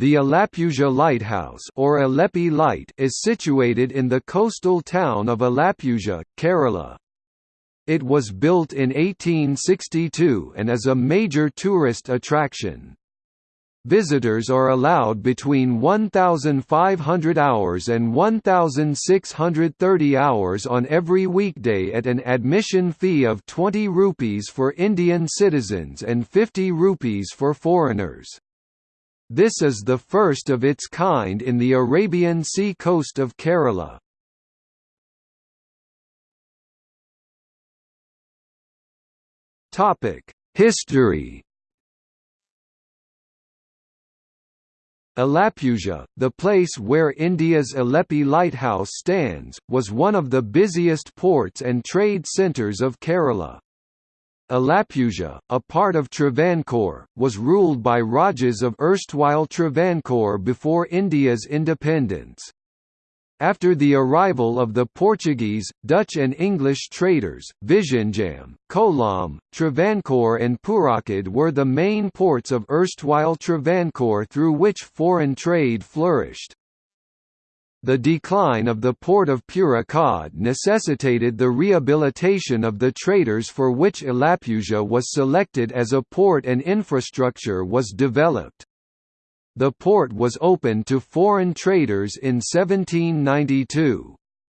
The Alappuzha Lighthouse or Alleppey Light is situated in the coastal town of Alappuzha, Kerala. It was built in 1862 and is a major tourist attraction. Visitors are allowed between 1,500 hours and 1,630 hours on every weekday at an admission fee of 20 rupees for Indian citizens and 50 rupees for foreigners. This is the first of its kind in the Arabian Sea coast of Kerala. History Alappuzha, the place where India's Alleppey Lighthouse stands, was one of the busiest ports and trade centres of Kerala. Alappuzha, a part of Travancore, was ruled by Rajas of erstwhile Travancore before India's independence. After the arrival of the Portuguese, Dutch and English traders, Vizhinjam, Kollam, Travancore and Purakad were the main ports of erstwhile Travancore through which foreign trade flourished. The decline of the port of Purakad necessitated the rehabilitation of the traders for which Alappuzha was selected as a port and infrastructure was developed. The port was opened to foreign traders in 1792.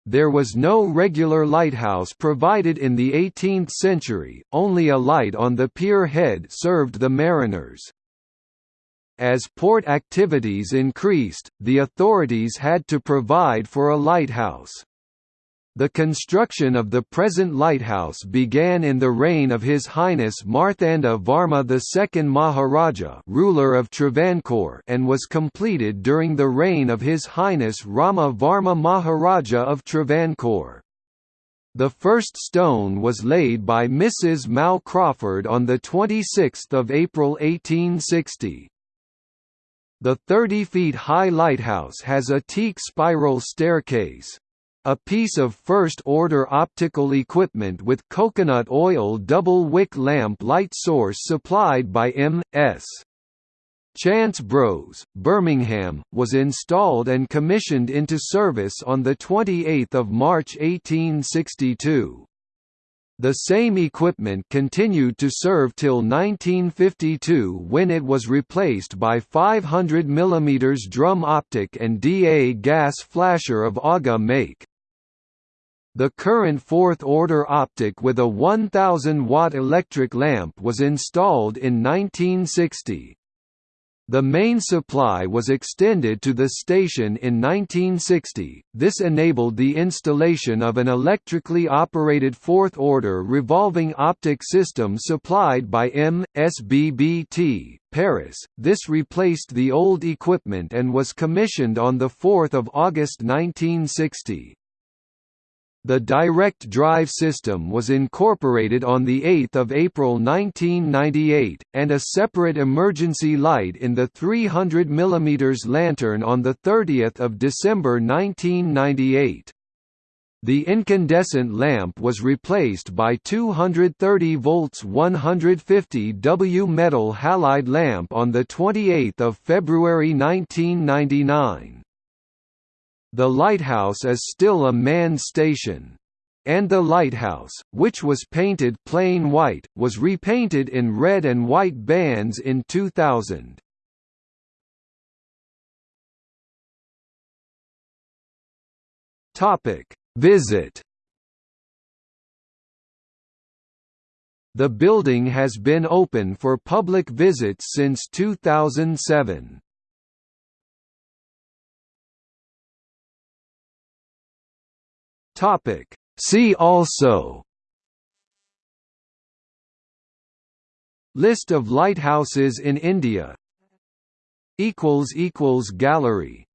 There was no regular lighthouse provided in the 18th century, only a light on the pier head served the mariners. As port activities increased, the authorities had to provide for a lighthouse. The construction of the present lighthouse began in the reign of His Highness Marthanda Varma II Maharaja ruler of Travancore and was completed during the reign of His Highness Rama Varma Maharaja of Travancore. The first stone was laid by Mrs. Mal Crawford on 26 April 1860. The 30 feet high lighthouse has a teak spiral staircase. A piece of first-order optical equipment with coconut oil double-wick lamp light source supplied by M.S. Chance Bros, Birmingham, was installed and commissioned into service on 28 March 1862. The same equipment continued to serve till 1952 when it was replaced by 500 mm drum optic and DA gas flasher of AGA make. The current fourth-order optic with a 1000-watt electric lamp was installed in 1960. The main supply was extended to the station in 1960, this enabled the installation of an electrically operated fourth-order revolving optic system supplied by M.S.B.B.T. Paris. This replaced the old equipment and was commissioned on 4 August 1960. The direct drive system was incorporated on 8 April 1998, and a separate emergency light in the 300 mm lantern on 30 December 1998. The incandescent lamp was replaced by 230 volts 150 W metal halide lamp on 28 February 1999. The lighthouse is still a manned station. And the lighthouse, which was painted plain white, was repainted in red and white bands in 2000. Topic: Visit. The building has been open for public visits since 2007. Topic. See also List of lighthouses in India Gallery